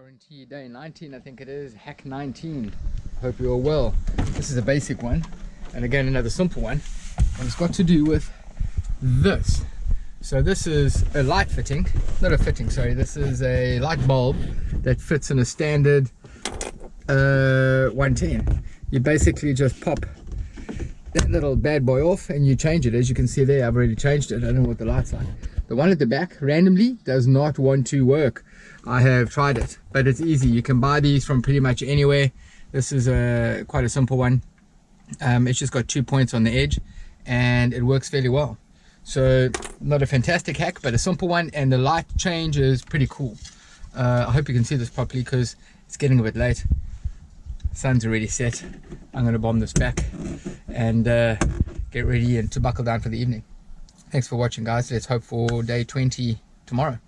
Warranty day 19, I think it is, hack 19. Hope you're all well. This is a basic one, and again another simple one, and it's got to do with this. So this is a light fitting, not a fitting, sorry, this is a light bulb that fits in a standard uh, 110. You basically just pop that little bad boy off and you change it. As you can see there, I've already changed it. I don't know what the light's like. The one at the back randomly does not want to work. I have tried it, but it's easy. You can buy these from pretty much anywhere. This is a quite a simple one. Um, it's just got two points on the edge and it works fairly well. So not a fantastic hack, but a simple one and the light change is pretty cool. Uh, I hope you can see this properly because it's getting a bit late. Sun's already set. I'm going to bomb this back and uh, get ready and to buckle down for the evening. Thanks for watching guys. Let's hope for day 20 tomorrow.